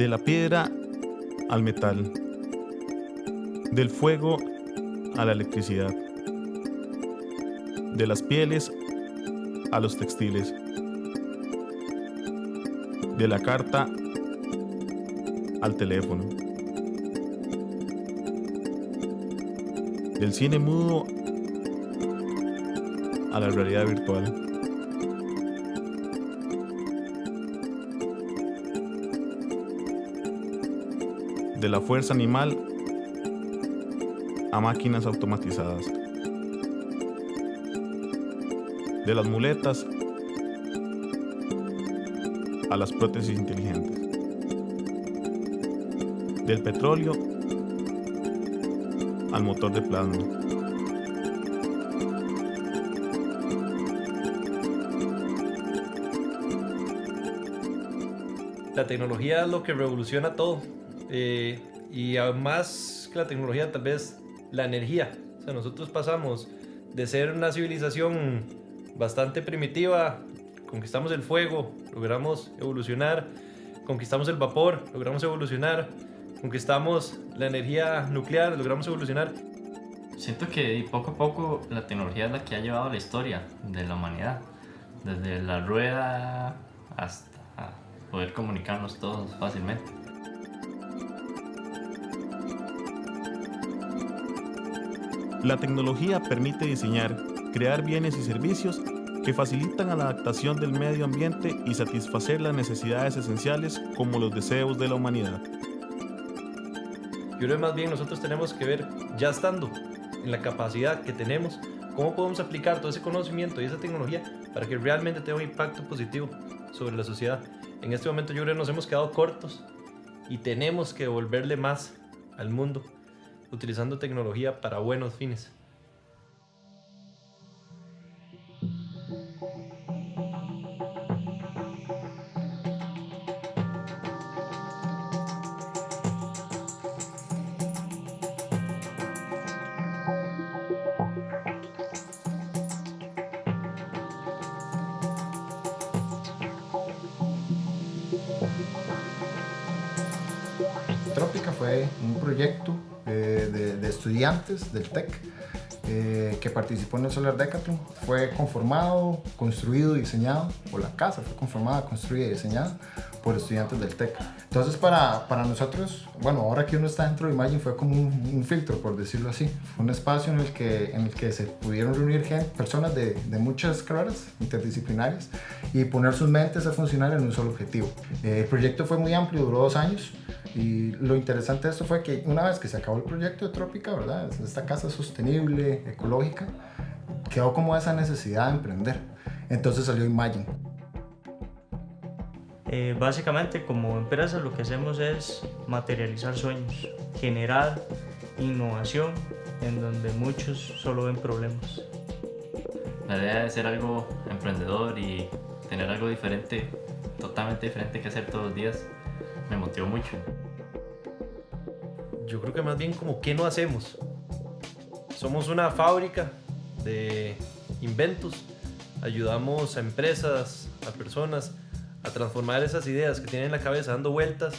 De la piedra al metal. Del fuego a la electricidad. De las pieles a los textiles. De la carta al teléfono. Del cine mudo a la realidad virtual. De la fuerza animal a máquinas automatizadas, de las muletas a las prótesis inteligentes, del petróleo al motor de plasma. La tecnología es lo que revoluciona todo eh, y más que la tecnología, tal vez la energía. O sea, nosotros pasamos de ser una civilización bastante primitiva, conquistamos el fuego, logramos evolucionar, conquistamos el vapor, logramos evolucionar, conquistamos la energía nuclear, logramos evolucionar. Siento que poco a poco la tecnología es la que ha llevado la historia de la humanidad, desde la rueda hasta poder comunicarnos todos fácilmente. La tecnología permite diseñar, crear bienes y servicios que facilitan la adaptación del medio ambiente y satisfacer las necesidades esenciales como los deseos de la humanidad. Yo creo que más bien nosotros tenemos que ver, ya estando en la capacidad que tenemos, cómo podemos aplicar todo ese conocimiento y esa tecnología para que realmente tenga un impacto positivo sobre la sociedad. En este momento yo creo que nos hemos quedado cortos y tenemos que devolverle más al mundo utilizando tecnología para buenos fines. Trópica fue un proyecto estudiantes del TEC eh, que participó en el Solar Decathlon. Fue conformado, construido diseñado, o la casa fue conformada, construida y diseñada por estudiantes del TEC. Entonces para, para nosotros, bueno, ahora que uno está dentro de Imagine fue como un, filtro, por decirlo así. Fue un espacio en el que, en el que se pudieron reunir gente, personas de, de muchas carreras interdisciplinarias y poner sus mentes a funcionar en un solo objetivo. Eh, el proyecto fue muy amplio, duró dos años. Y lo interesante de esto fue que una vez que se acabó el proyecto de Trópica, ¿verdad? Esta casa sostenible, ecológica, quedó como esa necesidad de emprender. Entonces salió Imagine. Eh, básicamente como empresa lo que hacemos es materializar sueños, generar innovación en donde muchos solo ven problemas. La idea de ser algo emprendedor y tener algo diferente, totalmente diferente que hacer todos los días, me motivó mucho. Yo creo que más bien como ¿qué no hacemos? Somos una fábrica de inventos, ayudamos a empresas, a personas transformar esas ideas que tienen en la cabeza dando vueltas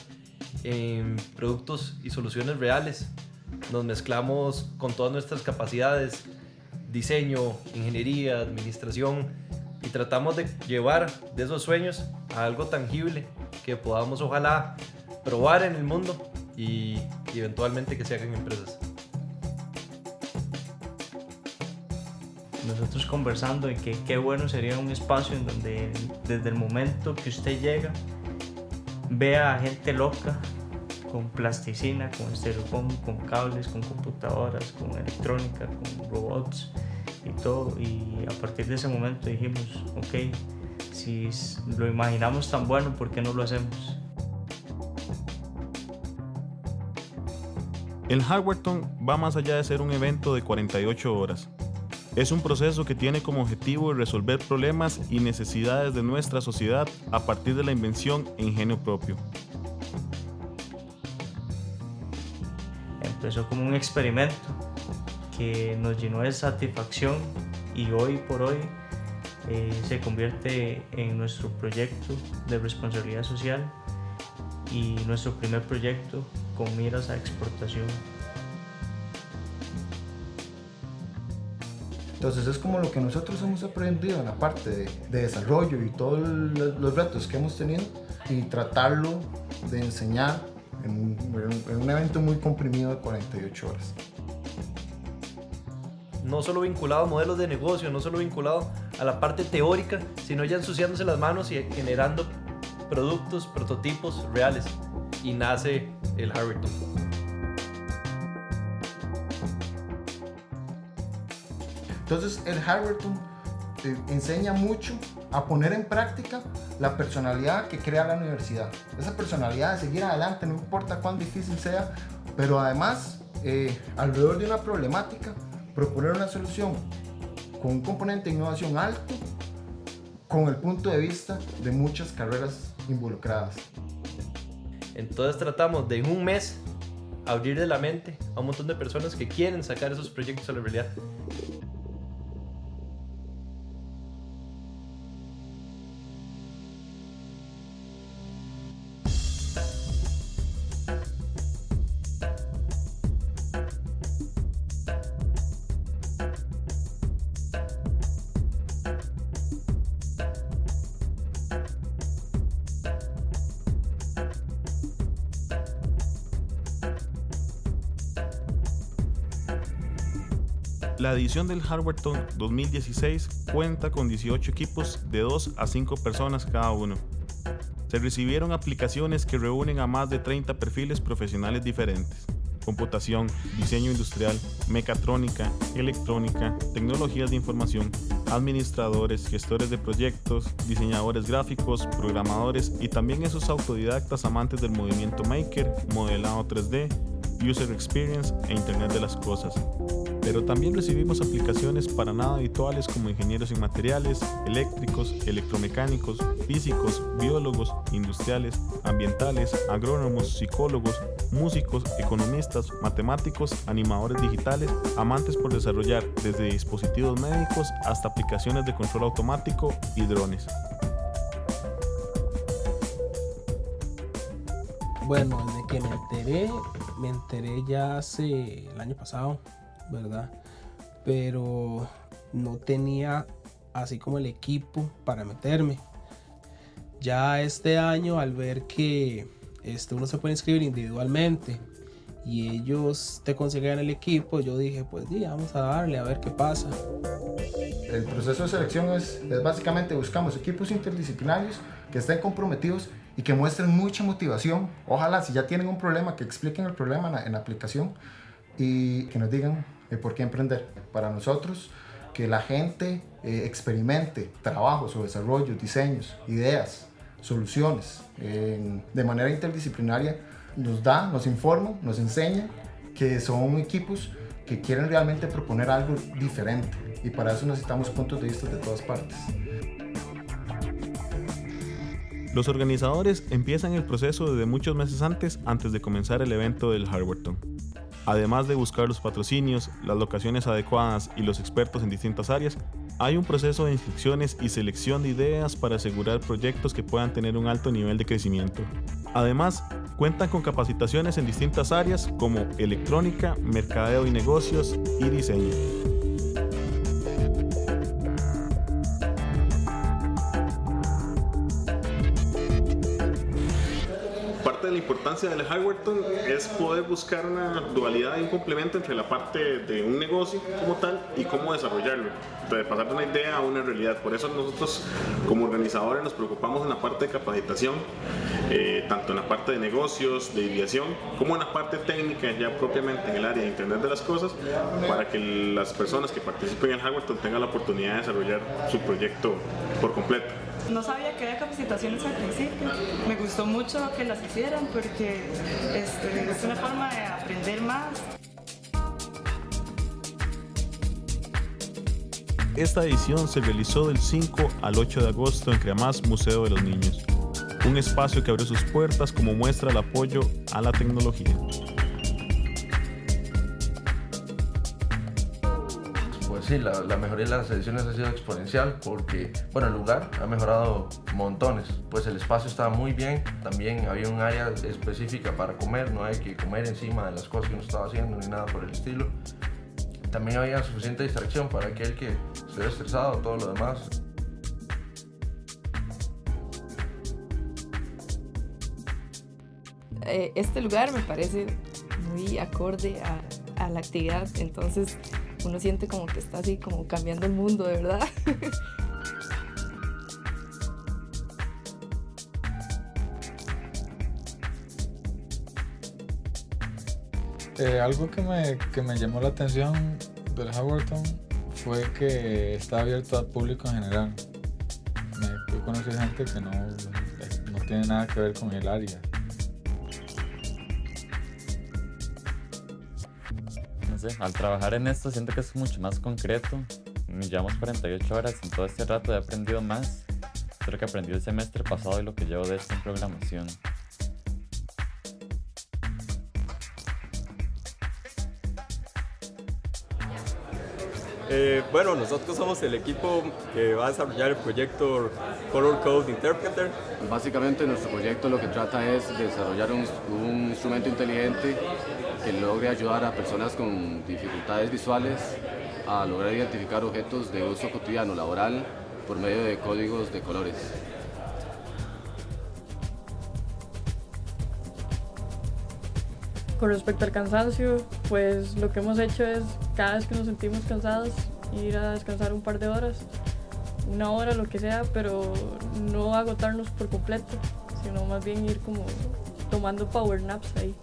en productos y soluciones reales. Nos mezclamos con todas nuestras capacidades, diseño, ingeniería, administración y tratamos de llevar de esos sueños a algo tangible que podamos ojalá probar en el mundo y, eventualmente que se hagan empresas. Nosotros conversando en que qué bueno sería un espacio en donde desde el momento que usted llega vea a gente loca con plasticina, con estereofón, con cables, con computadoras, con electrónica, con robots y todo. Y a partir de ese momento dijimos, ok, si lo imaginamos tan bueno, ¿por qué no lo hacemos? El Hardwareton va más allá de ser un evento de 48 horas. Es un proceso que tiene como objetivo resolver problemas y necesidades de nuestra sociedad a partir de la invención e ingenio propio. Empezó como un experimento que nos llenó de satisfacción y hoy por hoy eh, se convierte en nuestro proyecto de responsabilidad social y nuestro primer proyecto con miras a exportación. Entonces es como lo que nosotros hemos aprendido en la parte de, de desarrollo y todos los retos que hemos tenido y tratarlo de enseñar en, en un evento muy comprimido de 48 horas no solo vinculado a modelos de negocio, no solo vinculado a la parte teórica, sino ya ensuciándose las manos y generando productos, prototipos reales. Y nace el Harrington. Entonces el Harrington te enseña mucho a poner en práctica la personalidad que crea la universidad. Esa personalidad de seguir adelante, no importa cuán difícil sea, pero además eh, alrededor de una problemática proponer una solución con un componente de innovación alto, con el punto de vista de muchas carreras involucradas. Entonces tratamos de en un mes abrirle la mente a un montón de personas que quieren sacar esos proyectos a la realidad. Edición del Harvardton 2016 cuenta con 18 equipos de 2 a 5 personas cada uno. Se recibieron aplicaciones que reúnen a más de 30 perfiles profesionales diferentes. Computación, diseño industrial, mecatrónica, electrónica, tecnologías de información, administradores, gestores de proyectos, diseñadores gráficos, programadores y también esos autodidactas amantes del movimiento maker, modelado 3D, user experience e Internet de las Cosas pero también recibimos aplicaciones para nada habituales como ingenieros en materiales, eléctricos, electromecánicos, físicos, biólogos, industriales, ambientales, agrónomos, psicólogos, músicos, economistas, matemáticos, animadores digitales, amantes por desarrollar desde dispositivos médicos hasta aplicaciones de control automático y drones. Bueno, desde que me enteré, me enteré ya hace el año pasado, ¿verdad? Pero no tenía así como el equipo para meterme. Ya este año al ver que este, uno se puede inscribir individualmente y ellos te consiguen el equipo, yo dije, pues sí, vamos a darle a ver qué pasa. El proceso de selección es, es básicamente buscamos equipos interdisciplinarios que estén comprometidos y que muestren mucha motivación. Ojalá si ya tienen un problema, que expliquen el problema en la, en la aplicación y que nos digan por qué emprender. Para nosotros, que la gente eh, experimente trabajos o desarrollos, diseños, ideas, soluciones de manera interdisciplinaria, nos da, nos informa, nos enseña que son equipos que quieren realmente proponer algo diferente y para eso necesitamos puntos de vista de todas partes. Los organizadores empiezan el proceso desde muchos meses antes antes de comenzar el evento del Harvardton. Además de buscar los patrocinios, las locaciones adecuadas y los expertos en distintas áreas, hay un proceso de inscripciones y selección de ideas para asegurar proyectos que puedan tener un alto nivel de crecimiento. Además, cuentan con capacitaciones en distintas áreas como electrónica, mercadeo y negocios y diseño. Importancia del Harvardton es poder buscar una dualidad y un complemento entre la parte de un negocio como tal y cómo desarrollarlo, de pasar de una idea a una realidad. Por eso nosotros como organizadores nos preocupamos en la parte de capacitación, eh, tanto en la parte de negocios, de ideación, como en la parte técnica ya propiamente en el área de Internet de las Cosas, para que las personas que participen en el Harvardton tengan la oportunidad de desarrollar su proyecto por completo. No sabía que había capacitaciones al principio. Me gustó mucho que las hicieran porque este, es una forma de aprender más. Esta edición se realizó del 5 al 8 de agosto en Creamás Museo de los Niños, un espacio que abrió sus puertas como muestra el apoyo a la tecnología. Sí, la, la, mejoría de las ediciones ha sido exponencial porque, bueno, el lugar ha mejorado montones. Pues el espacio estaba muy bien, también había un área específica para comer, no hay que comer encima de las cosas que uno estaba haciendo ni nada por el estilo. También había suficiente distracción para aquel que estuviera estresado, todo lo demás. Eh, este lugar me parece muy acorde a, a la actividad, entonces uno siente como que está así como cambiando el mundo, de verdad. Eh, algo que me, que me llamó la atención del Howardton fue que está abierto al público en general. Me, yo conocí gente que no, no tiene nada que ver con el área. Al trabajar en esto siento que es mucho más concreto. Llevamos 48 horas, en todo este rato he aprendido más de lo que aprendí el semestre pasado y lo que llevo de esto en programación. Eh, bueno, nosotros somos el equipo que va a desarrollar el proyecto Color Code Interpreter. Básicamente nuestro proyecto lo que trata es de desarrollar un instrumento inteligente que logre ayudar a personas con dificultades visuales a lograr identificar objetos de uso cotidiano laboral por medio de códigos de colores. Con respecto al cansancio, pues lo que hemos hecho es cada vez que nos sentimos cansados ir a descansar un par de horas, una hora, lo que sea, pero no agotarnos por completo, sino más bien ir como tomando power naps ahí.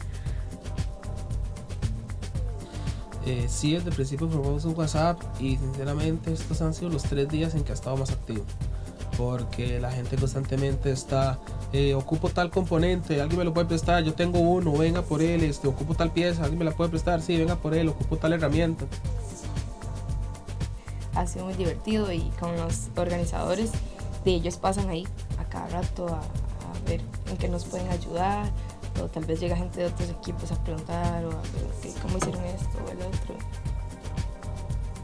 Eh, sí, desde el principio probamos un WhatsApp y sinceramente estos han sido los tres días en que ha estado más activo. Porque la gente constantemente está, eh, ocupo tal componente, alguien me lo puede prestar, yo tengo uno, venga por él, este, ocupo tal pieza, alguien me la puede prestar, sí, venga por él, ocupo tal herramienta. Ha sido muy divertido y con los organizadores de ellos pasan ahí a cada rato a, a ver en qué nos pueden ayudar, o tal vez llega gente de otros equipos a preguntar o a ver cómo hicieron esto o el otro.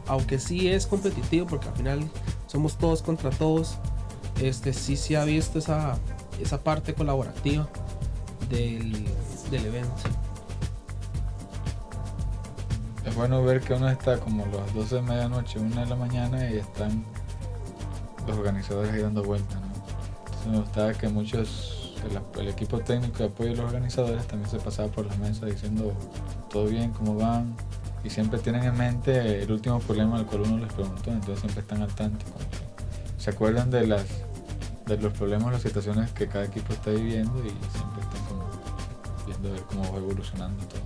Aunque sí es competitivo porque al final somos todos contra todos, este sí se ha visto esa, esa parte colaborativa del, del evento. Es bueno ver que uno está como las 12 de medianoche, 1 de la mañana y están los organizadores ahí dando vueltas. ¿no? Entonces me gustaba que muchos el, el, equipo técnico de apoyo de los organizadores también se pasaba por la mesa diciendo todo bien, cómo van, y siempre tienen en mente el último problema al cual uno les preguntó, entonces siempre están al tanto, se acuerdan de las de los problemas, las situaciones que cada equipo está viviendo y siempre están como viendo ver cómo va evolucionando todo.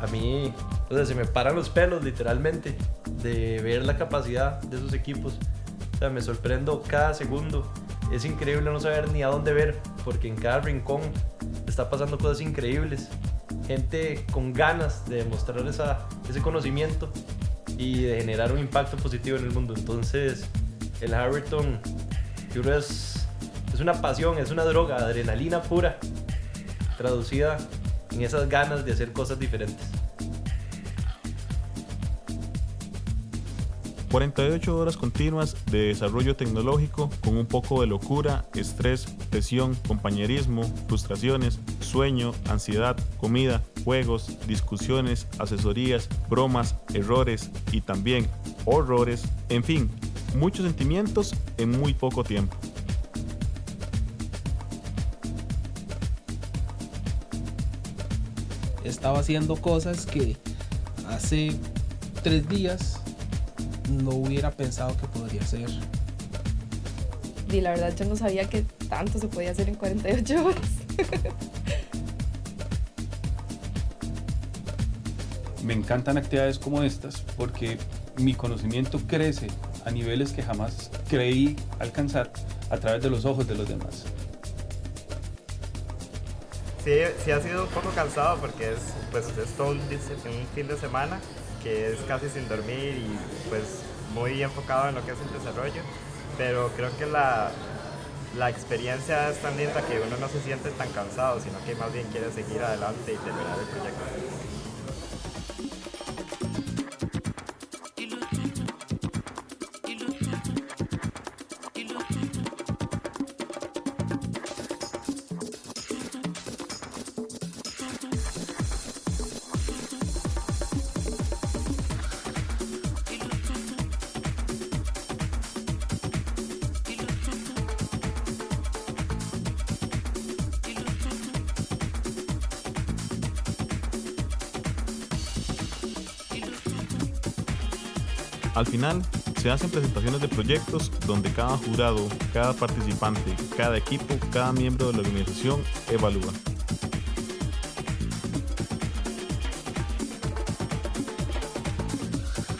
A mí, o sea, se me paran los pelos literalmente de ver la capacidad de esos equipos. O sea, me sorprendo cada segundo. Es increíble no saber ni a dónde ver, porque en cada rincón está pasando cosas increíbles. Gente con ganas de demostrar ese conocimiento y de generar un impacto positivo en el mundo. Entonces, el Harrington, yo es, es una pasión, es una droga, adrenalina pura, traducida en esas ganas de hacer cosas diferentes. 48 horas continuas de desarrollo tecnológico con un poco de locura, estrés, presión, compañerismo, frustraciones, sueño, ansiedad, comida, juegos, discusiones, asesorías, bromas, errores y también horrores, en fin, muchos sentimientos en muy poco tiempo. Estaba haciendo cosas que hace tres días no hubiera pensado que podría ser. Y la verdad yo no sabía que tanto se podía hacer en 48 horas. Me encantan actividades como estas porque mi conocimiento crece a niveles que jamás creí alcanzar a través de los ojos de los demás. Sí, sí ha sido un poco cansado porque es, pues, es todo un, fin de semana que es casi sin dormir y pues muy enfocado en lo que es el desarrollo, pero creo que la, la experiencia es tan linda que uno no se siente tan cansado, sino que más bien quiere seguir adelante y terminar el proyecto. Al final, se hacen presentaciones de proyectos donde cada jurado, cada participante, cada equipo, cada miembro de la organización evalúa.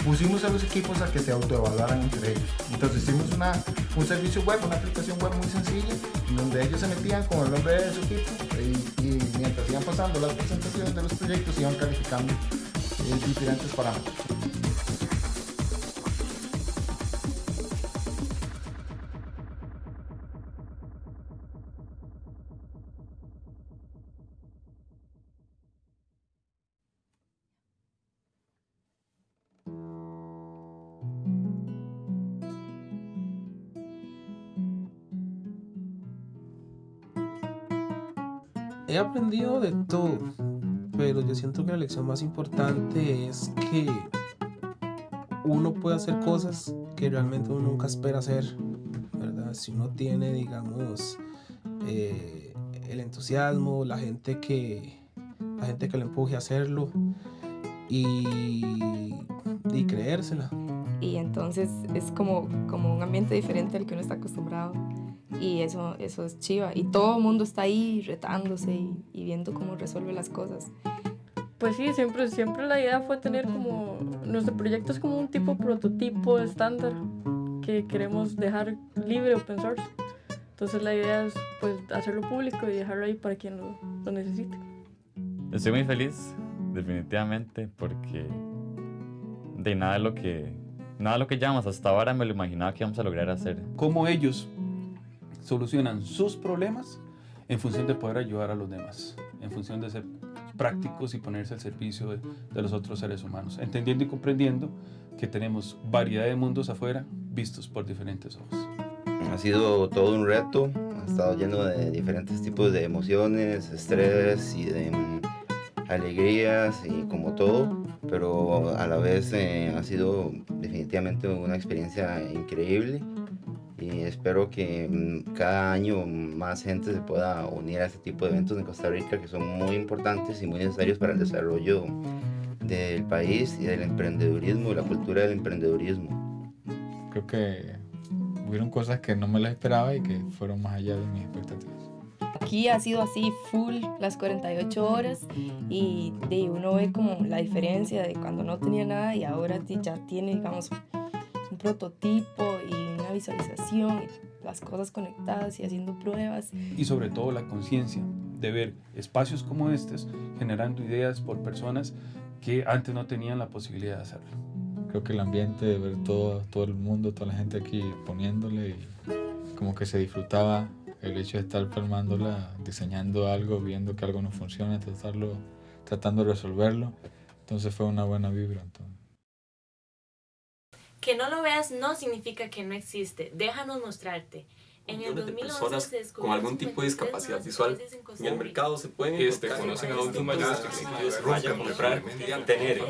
pusimos a los equipos a que se autoevaluaran entre ellos. Entonces hicimos una, un servicio web, una aplicación web muy sencilla, en donde ellos se metían con el nombre de su equipo y, y mientras iban pasando las presentaciones de los proyectos iban calificando eh, diferentes parámetros. He aprendido de todo, pero yo siento que la lección más importante es que uno puede hacer cosas que realmente uno nunca espera hacer, ¿verdad? Si uno tiene, digamos, eh, el entusiasmo, la gente que la gente que le empuje a hacerlo y, y creérsela. Y entonces es como, como un ambiente diferente al que uno está acostumbrado. Y eso, eso es chiva. Y todo el mundo está ahí retándose y, y viendo cómo resuelve las cosas. Pues sí, siempre, siempre la idea fue tener como, nuestro proyecto es como un tipo prototipo estándar que queremos dejar libre open source. Entonces la idea es pues hacerlo público y dejarlo ahí para quien lo, lo necesite. Estoy muy feliz, definitivamente, porque de nada de lo que nada de lo que llamamos hasta ahora me lo imaginaba que íbamos a lograr hacer. Cómo ellos solucionan sus problemas en función de poder ayudar a los demás, en función de ser prácticos y ponerse al servicio de, de los otros seres humanos, entendiendo y comprendiendo que tenemos variedad de mundos afuera vistos por diferentes ojos. Ha sido todo un reto, ha estado lleno de diferentes tipos de emociones, estrés y de alegrías y como todo, pero a la vez eh, ha sido definitivamente una experiencia increíble y espero que mm, cada año más gente se pueda unir a este tipo de eventos en Costa Rica que son muy importantes y muy necesarios para el desarrollo del país y del emprendedurismo y la cultura del emprendedurismo. Creo que hubieron cosas que no me las esperaba y que fueron más allá de mis expectativas. Aquí ha sido así full las 48 horas y de uno ve como la diferencia de cuando no tenía nada y ahora ya tiene, digamos, un prototipo y una visualización, las cosas conectadas y haciendo pruebas. y sobre todo la conciencia de ver espacios como estos generando ideas por personas que antes no tenían la posibilidad de hacerlo. Creo que el ambiente de ver todo, todo el mundo, toda la gente aquí poniéndole y como que se disfrutaba el hecho de estar filmándola, diseñando algo, viendo que algo no funciona, tratarlo, tratando de resolverlo. Entonces fue una buena vibra. entonces. Que no lo veas no significa que no existe. Déjanos mostrarte. En el millones de 2011 personas se con algún tipo de 53 discapacidad visual en el mercado se pueden Este, conocen adultos mayores que ellos vayan a comprar, comprar, tener.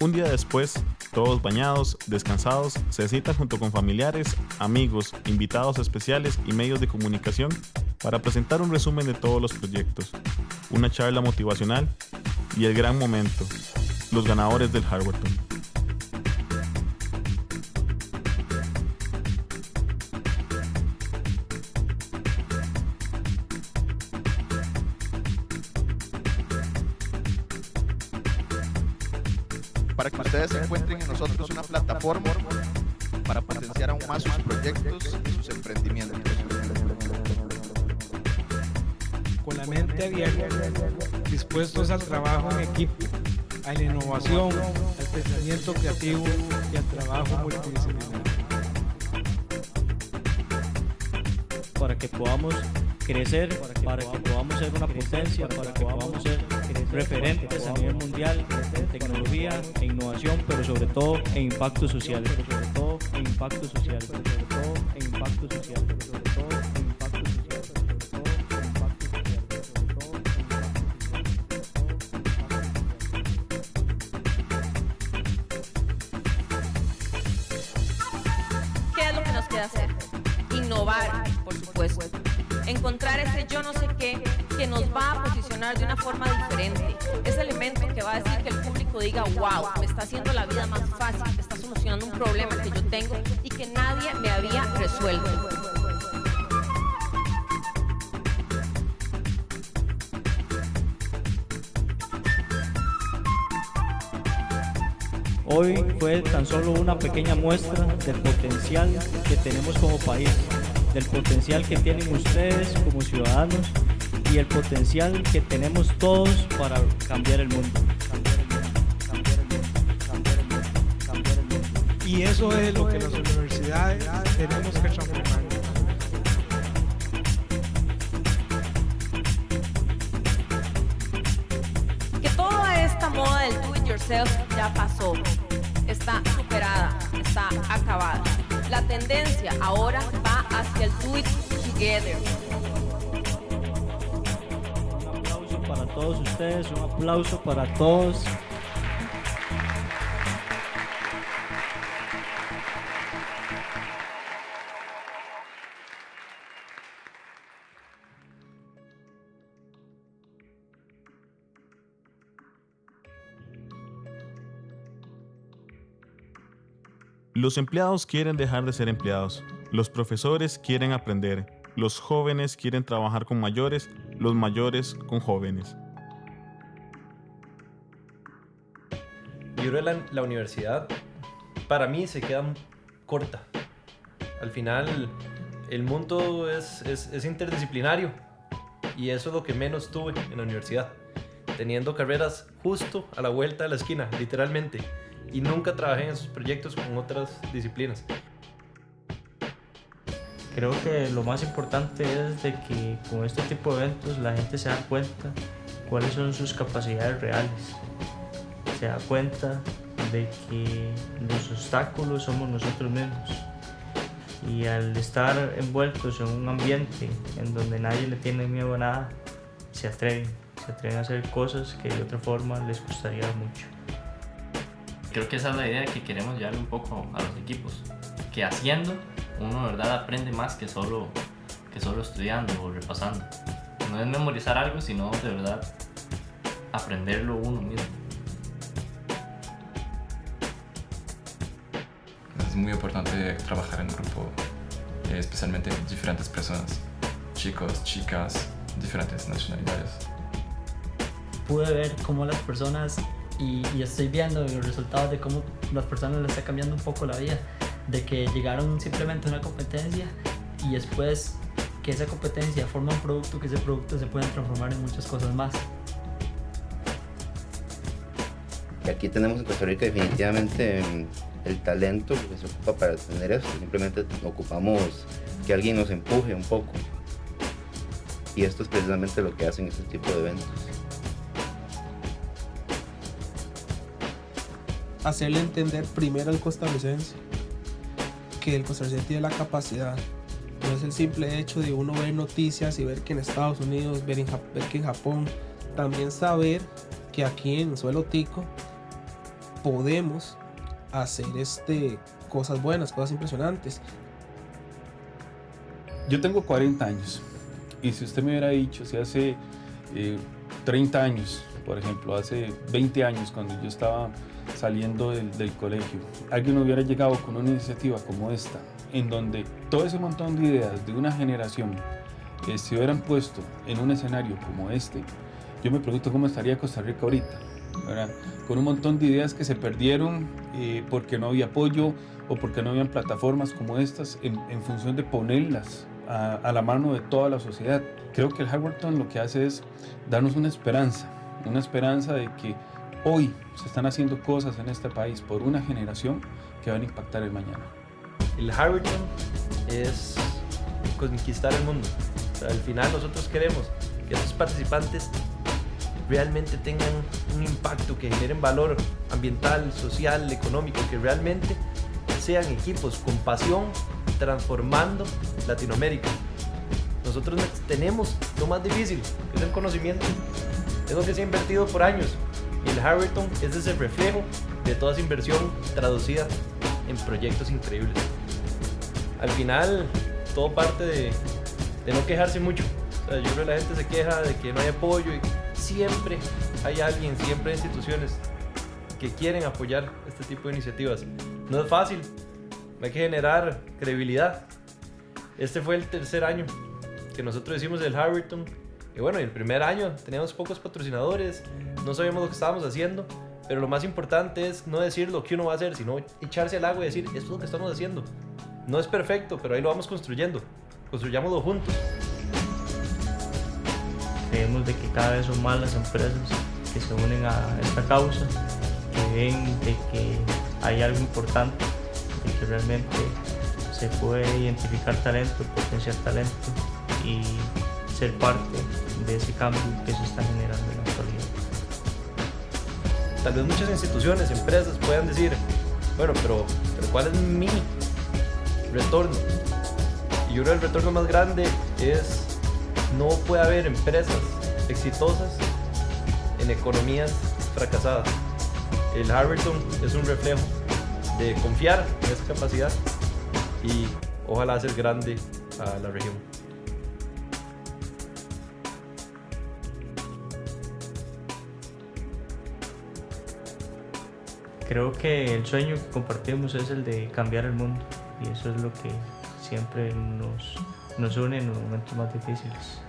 Un día después, todos bañados, descansados, se citan junto con familiares, amigos, invitados especiales y medios de comunicación para presentar un resumen de todos los proyectos, una charla motivacional y el gran momento, los ganadores del Harvardton. Encuentren en nosotros una plataforma para potenciar aún más sus proyectos y sus emprendimientos. con la mente abierta, dispuestos al trabajo en equipo, a la innovación, al pensamiento creativo y al trabajo multidisciplinario. Para que podamos crecer, para que podamos ser una potencia, para que podamos ser referentes a nivel mundial en tecnología e innovación, pero sobre todo en impacto social, sobre todo en impacto social, sobre todo en impacto social, va a posicionar de una forma diferente. Ese elemento que va a decir que el público diga, wow, me está haciendo la vida más fácil, está solucionando un problema que yo tengo y que nadie me había resuelto. Hoy fue tan solo una pequeña muestra del potencial que tenemos como país, del potencial que tienen ustedes como ciudadanos y el potencial que tenemos todos para cambiar el mundo. Y eso es lo que las universidades tenemos que transformar. Que toda esta moda del do it yourself ya pasó, está superada, está acabada. La tendencia ahora va hacia el do it together. Todos ustedes, un aplauso para todos. Los empleados quieren dejar de ser empleados, los profesores quieren aprender, los jóvenes quieren trabajar con mayores, los mayores con jóvenes. Yo creo que la, universidad para mí se queda corta. Al final el mundo es, es, es interdisciplinario y eso es lo que menos tuve en la universidad. Teniendo carreras justo a la vuelta de la esquina, literalmente. Y nunca trabajé en esos proyectos con otras disciplinas. Creo que lo más importante es de que con este tipo de eventos la gente se da cuenta cuáles son sus capacidades reales. Se da cuenta de que los obstáculos somos nosotros mismos. Y al estar envueltos en un ambiente en donde nadie le tiene miedo a nada, se atreven, se atreven a hacer cosas que de otra forma les costaría mucho. Creo que esa es la idea que queremos llevarle un poco a los equipos. Que haciendo uno de verdad aprende más que solo, que solo estudiando o repasando. No es memorizar algo, sino de verdad aprenderlo uno mismo. Es muy importante trabajar en grupo, eh, especialmente diferentes personas, chicos, chicas, diferentes nacionalidades. Pude ver cómo las personas, y, y estoy viendo los resultados de cómo las personas les está cambiando un poco la vida, de que llegaron simplemente a una competencia y después que esa competencia forma un producto, que ese producto se puede transformar en muchas cosas más. Y aquí tenemos en Costa Rica definitivamente el talento que se ocupa para tener esto. Simplemente ocupamos que alguien nos empuje un poco. Y esto es precisamente lo que hacen este tipo de eventos. Hacerle entender primero al costarricense que el costarricense tiene la capacidad. No es el simple hecho de uno ver noticias y ver que en Estados Unidos, ver, en ver que en Japón, también saber que aquí en suelo tico podemos hacer este, cosas buenas, cosas impresionantes. Yo tengo 40 años y si usted me hubiera dicho, si hace eh, 30 años, por ejemplo, hace 20 años cuando yo estaba saliendo del, del colegio, alguien hubiera llegado con una iniciativa como esta, en donde todo ese montón de ideas de una generación eh, se hubieran puesto en un escenario como este, yo me pregunto cómo estaría Costa Rica ahorita, ¿verdad? con un montón de ideas que se perdieron eh, porque no había apoyo o porque no habían plataformas como estas en, en función de ponerlas a, a la mano de toda la sociedad. Creo que el Harvardton lo que hace es darnos una esperanza, una esperanza de que hoy se están haciendo cosas en este país por una generación que van a impactar el mañana. El Harvardton es conquistar el mundo. O sea, al final nosotros queremos que esos participantes realmente tengan un impacto, que generen valor ambiental, social, económico, que realmente sean equipos con pasión transformando Latinoamérica. Nosotros tenemos lo más difícil, que es el conocimiento. Es lo que se ha invertido por años. Y el Harvardton es ese reflejo de toda esa inversión traducida en proyectos increíbles. Al final, todo parte de, no quejarse mucho. Yo creo que la gente se queja de que no hay apoyo y siempre hay alguien, siempre hay instituciones que quieren apoyar este tipo de iniciativas. No es fácil, hay que generar credibilidad. Este fue el tercer año que nosotros hicimos el Harvardton. Y bueno, el primer año teníamos pocos patrocinadores, no sabíamos lo que estábamos haciendo, pero lo más importante es no decir lo que uno va a hacer, sino echarse al agua y decir, esto es lo que estamos haciendo. No es perfecto, pero ahí lo vamos construyendo. Construyámoslo juntos. Creemos de que cada vez son más las empresas que se unen a esta causa, que ven de que hay algo importante, de que realmente se puede identificar talento, potenciar talento y ser parte de ese cambio que se está generando en la actualidad. Tal vez muchas instituciones, empresas puedan decir, bueno, pero, pero ¿cuál es mi retorno? Y yo creo que el retorno más grande es, no puede haber empresas exitosas en economías fracasadas. El Harvardton es un reflejo de confiar en esa capacidad y ojalá hacer grande a la región. Creo que el sueño que compartimos es el de cambiar el mundo y eso es lo que siempre nos, nos une en los momentos más difíciles.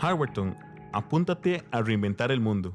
Harvardton, apúntate a reinventar el mundo.